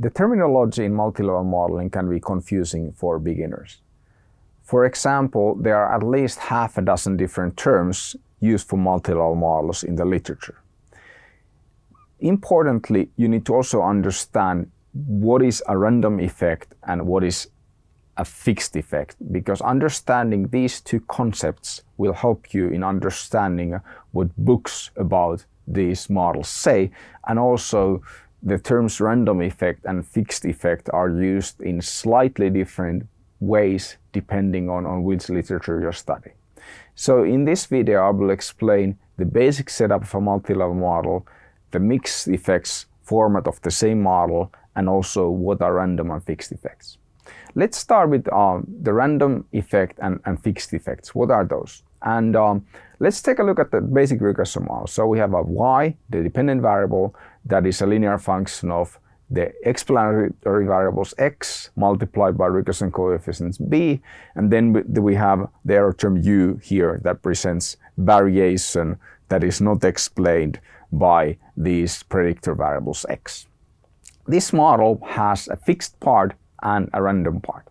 The terminology in multi-level modeling can be confusing for beginners. For example, there are at least half a dozen different terms used for multi-level models in the literature. Importantly, you need to also understand what is a random effect and what is a fixed effect because understanding these two concepts will help you in understanding what books about these models say and also the terms random effect and fixed effect are used in slightly different ways depending on, on which literature you're studying. So in this video I will explain the basic setup of a multi-level model, the mixed effects format of the same model and also what are random and fixed effects. Let's start with um, the random effect and, and, fixed effects. What are those? And um, let's take a look at the basic regression model. So we have a y, the dependent variable, that is a linear function of the explanatory variables x multiplied by regression coefficients b, and then we have the error term u here that presents variation that is not explained by these predictor variables x. This model has a fixed part and a random part.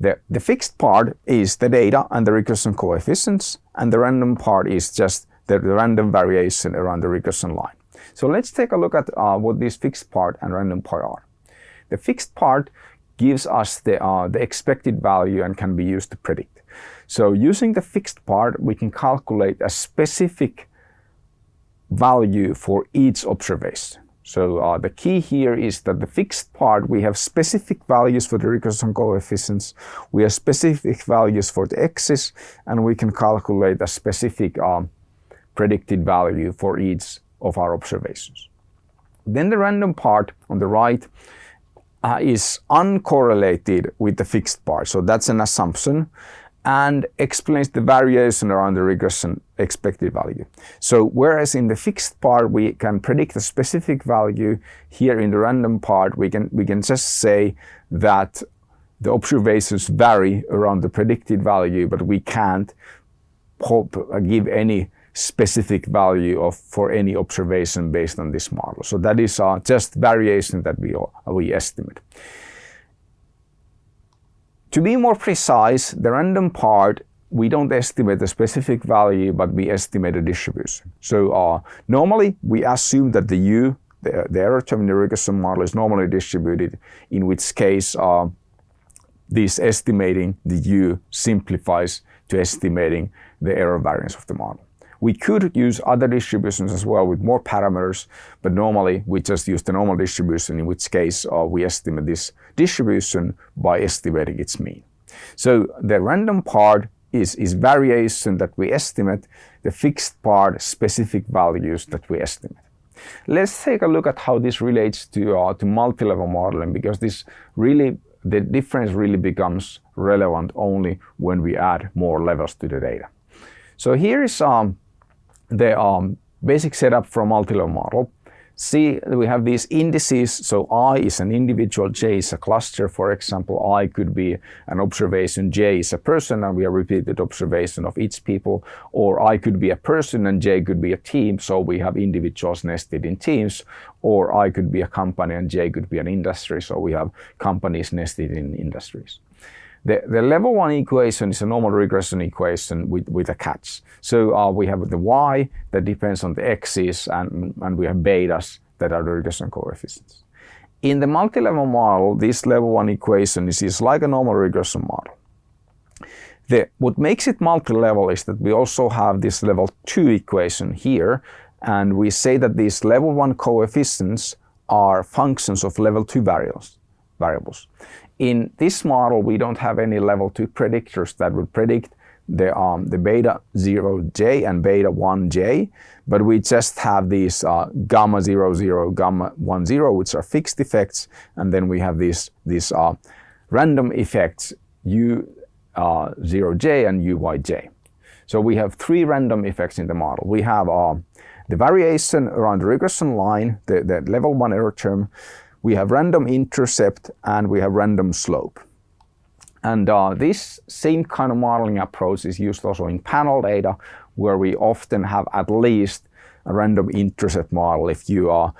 The, the fixed part is the data and the regression coefficients, and the random part is just the, random variation around the regression line. So let's take a look at uh, what this fixed part and random part are. The fixed part gives us the, uh, the expected value and can be used to predict. So using the fixed part, we can calculate a specific value for each observation. So uh, the key here is that the fixed part, we have specific values for the regression coefficients, we have specific values for the x's, and we can calculate a specific um, predicted value for each of our observations. Then the random part on the right uh, is uncorrelated with the fixed part. So that's an assumption and explains the variation around the regression expected value. So whereas in the fixed part we can predict a specific value, here in the random part we can, we can just say that the observations vary around the predicted value, but we can't give any specific value of for any observation based on this model. So that is uh, just variation that we, we estimate. To be more precise, the random part, we don't estimate a specific value, but we estimate a distribution. So uh, normally we assume that the U, the, the error term in the regression model is normally distributed, in which case uh, this estimating the U simplifies to estimating the error variance of the model. We could use other distributions as well with more parameters, but normally we just use the normal distribution, in which case uh, we estimate this distribution by estimating its mean. So the random part is, is variation that we estimate, the fixed part specific values that we estimate. Let's take a look at how this relates to, uh, to multi-level modeling because this really, the difference really becomes relevant only when we add more levels to the data. So here is um, the um, basic setup for a multi-level model. See, we have these indices, so I is an individual, J is a cluster. For example, I could be an observation, J is a person, and we have repeated observation of each people. Or I could be a person and J could be a team, so we have individuals nested in teams. Or I could be a company and J could be an industry, so we have companies nested in industries. The, the level one equation is a normal regression equation with, with a catch. So uh, we have the y that depends on the x's and, and we have betas that are the regression coefficients. In the multi-level model, this level one equation is, is like a normal regression model. The, what makes it multi-level is that we also have this level 2 equation here, and we say that these level 1 coefficients are functions of level 2 variables. variables. In this model, we don't have any level 2 predictors that would predict the, um, the beta 0j and beta 1j, but we just have these uh, gamma 0, 0, gamma 1, 0, which are fixed effects, and then we have these, these uh, random effects u uh, 0j and uyj. So we have three random effects in the model. We have uh, the variation around the regression line, the, the level 1 error term, we have random intercept and we have random slope. And uh, this same kind of modeling approach is used also in panel data, where we often have at least a random intercept model if you uh,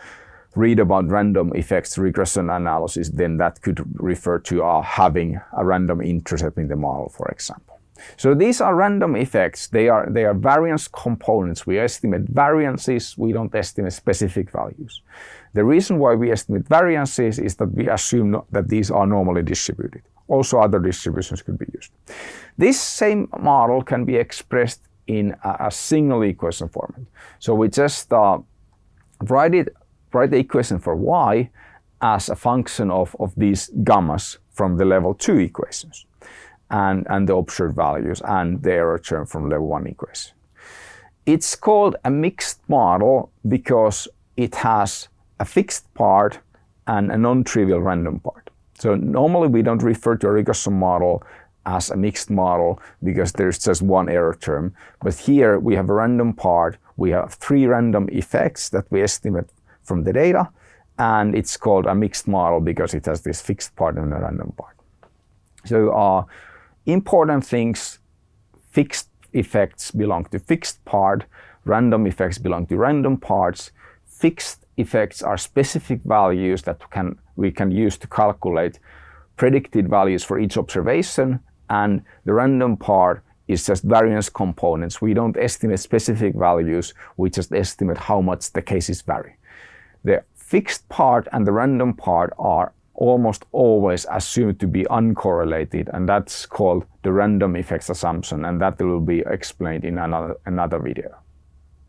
read about random effects regression analysis, then that could refer to uh, having a random intercept in the model, for example. So these are random effects. They are, they are variance components. We estimate variances. We don't estimate specific values. The reason why we estimate variances is that we assume that these are normally distributed. Also other distributions could be used. This same model can be expressed in a, a single equation format. So we just uh, write it, write the equation for y as a function of, of these gammas from the level 2 equations and, and the observed values and the error term from level 1 equation. It's called a mixed model because it has a fixed part and a non-trivial random part. So normally we don't refer to a regression model as a mixed model because there's just one error term. But here we have a random part. We have three random effects that we estimate from the data. And it's called a mixed model because it has this fixed part and a random part. So uh, important things, fixed effects belong to fixed part, random effects belong to random parts. Fixed effects are specific values that can, we can use to calculate predicted values for each observation and the random part is just variance components. We don't estimate specific values, we just estimate how much the cases vary. The fixed part and the random part are almost always assumed to be uncorrelated and that's called the random effects assumption and that will be explained in another, another video.